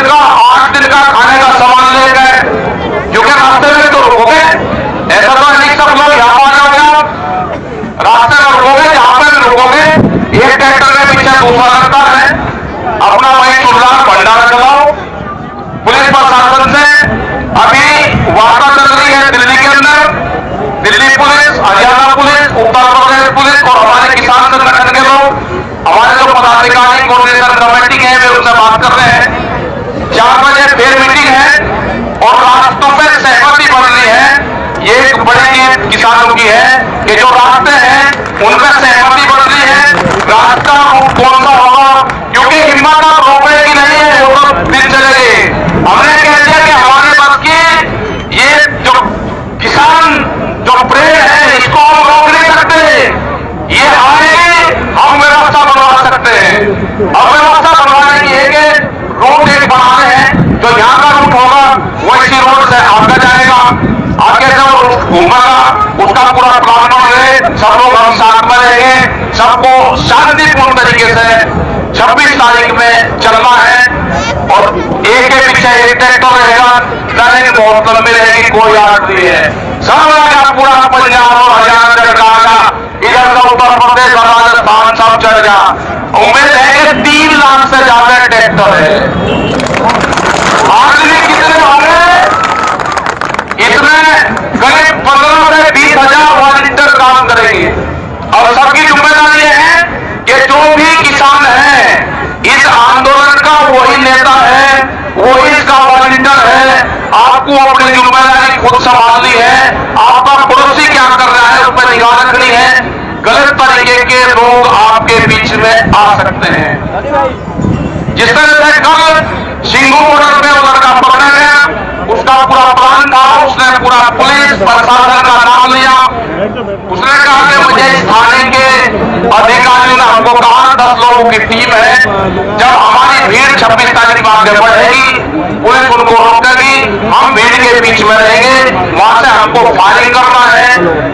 दिन का आठ दिन का खाने का सामान ले गए। क्योंकि रास्ते में तो रुकोगे ऐसा तो नहीं सब लोग यहाँ पर जाओगे रास्ते में रुकोगे यहाँ पर रुकोगे एक ट्रैक्टर के पीछे दूसरा रखता है। अपना वही चुनाव भंडारा चलाओ। पुलिस प्रशासन से अभी वार्ता चल रही है दिल्ली के अंदर। Delhi police, Haryana police, Uttar Pradesh police और हमारे किसान संगठन के लोग, हमारे जो पदाधिकारी कोऑर्डिनेटर कमेटी की है कि जो रास्ते हैं उन पर सहमति बन रही है रास्ता कौन सा होगा क्योंकि हिम्मत आप रोकने की नहीं है वो तो दिन चलेगी हमने कह दिया कि हमारे बस की ये जो किसान जो प्रेम है इसको हम रोक नहीं सकते ये आएगी हम व्यवस्था बनवा सकते हैं अब व्यवस्था बनवाने की है कि रोड एक बनाने हैं जो यहाँ का रूट होगा वो इसी रोड से आपका जाएगा आगे से वो घूमेगा पूरा बन रहे सब लोग हम साथ में रहेंगे सबको शांतिपूर्ण तरीके से छब्बीस तारीख में चलना है और एक के पीछे एक ट्रैक्टर रहेगा रनिंग बहुत लंबी रहेगी, कोई आठ नहीं है। सब का पूरा पंजाब और हरियाणा सरकार का इधर का उत्तर प्रदेश और राजस्थान सब चढ़ गया। उम्मीद है कि तीन लाख से ज़्यादा ट्रैक्टर है आदमी कितने होंगे इसमें करीब पंद्रह से बीस हज़ार वॉलंटियर काम करेंगे और सबकी ज़िम्मेदारी ये है कि जो भी किसान है इस आंदोलन का वही नेता है वही इसका वॉलंटियर है आपको अपनी ज़िम्मेदारी खुद संभालनी है आपका पड़ोसी क्या कर रहा है, उस पर निगाह रखनी है। गलत तरीके के लोग आपके बीच में आ सकते हैं। जिस तरह से कल सिंगू बॉर्डर में वो लड़का पकड़ा गया, उसका पूरा प्लान था, उसने पूरा पुलिस प्रशासन का नाम लिया। उसने कहा कि मुझे इस थाने के अधिकारियों ने हमको कहा, दस लोगों की टीम है। जब हमारी भीड़ छब्बीस तारीख को आगे बढ़ेगी, पुलिस उनको रोकेगी हम भीड़ के बीच में रहेंगे, वहाँ से हमको फायरिंग करना है।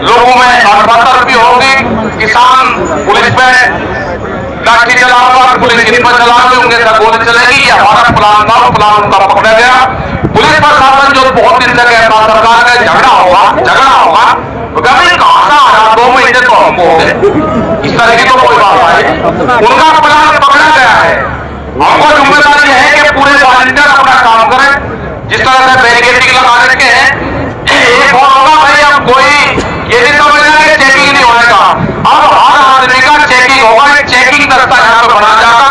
लोगों में अड़बतर भी होगी। किसान पुलिस पे लाठी चलाऊँगा, पुलिस इन पर चलाओगे उनके साथ गोली चलेगी, ये हमारा प्लान था प्लान उनका पकड़ा गया। पुलिस प्रशासन जो बहुत दिन तक कहता सरकार का झगड़ा होगा झगड़ा होगा दो महीने तो हमको इस तरह की तो कोई बात आई उनका प्लान पकड़ा गया है। हमको ज़िम्मेदारी है कि पूरे वॉलंटियर अपना काम करें जिस तरह से बैरिकेडिंग लगा रखे हैं एक और होगा भाई अब कोई ये नहीं समझना कि चेकिंग नहीं होएगा अब हर आदमी का चेकिंग होगा एक चेकिंग दस्ता यहाँ पे बना जाएगा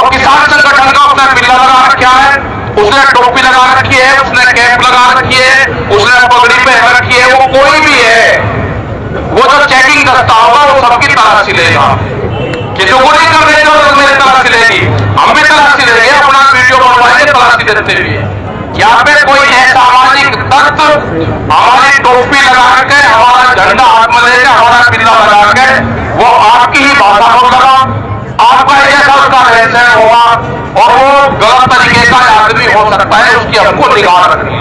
वो किसान संगठन का उसने बिल्ला लगा रखा है। उसने टोपी लगा रखी है, उसने कैप लगा रखी है, उसने पगड़ी पहन रखी है, वो कोई भी है। वो जो चेकिंग दस्ता होगा, वो सबकी तलाशी लेगा। को नहीं कर रहे थे तो मेरी तलाशी लेगी। हम भी तलाशी लेंगे अपना वीडियो बनवाएँगे तलाशी देते हुए यहाँ पे कोई असामाजिक तत्व, हमारी टोपी लगा के, हमारा झंडा हाथ में लेके, हमारा बिल्ला लगा के, वो आपकी ही भाषा को लगा तरीके का आदमी हो सकता है उसकी हमको निगाह रखनी